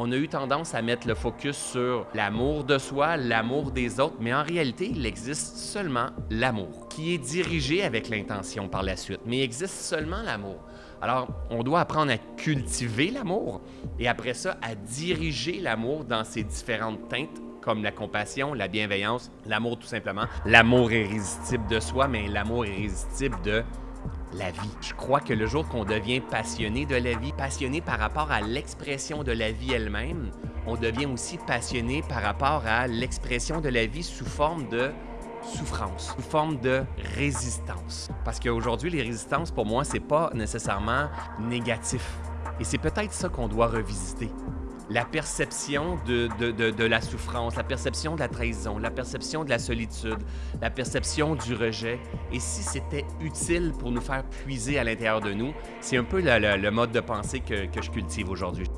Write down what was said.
on a eu tendance à mettre le focus sur l'amour de soi, l'amour des autres, mais en réalité, il existe seulement l'amour, qui est dirigé avec l'intention par la suite, mais il existe seulement l'amour. Alors, on doit apprendre à cultiver l'amour et après ça, à diriger l'amour dans ses différentes teintes comme la compassion, la bienveillance, l'amour tout simplement. L'amour irrésistible de soi, mais l'amour irrésistible de la vie. Je crois que le jour qu'on devient passionné de la vie, passionné par rapport à l'expression de la vie elle-même, on devient aussi passionné par rapport à l'expression de la vie sous forme de souffrance, sous forme de résistance. Parce qu'aujourd'hui, les résistances, pour moi, c'est pas nécessairement négatif. Et c'est peut-être ça qu'on doit revisiter la perception de, de, la souffrance, la perception de la trahison, la perception de la solitude, la perception du rejet. Et si c'était utile pour nous faire puiser à l'intérieur de nous, c'est un peu le, mode de pensée que, que je cultive aujourd'hui.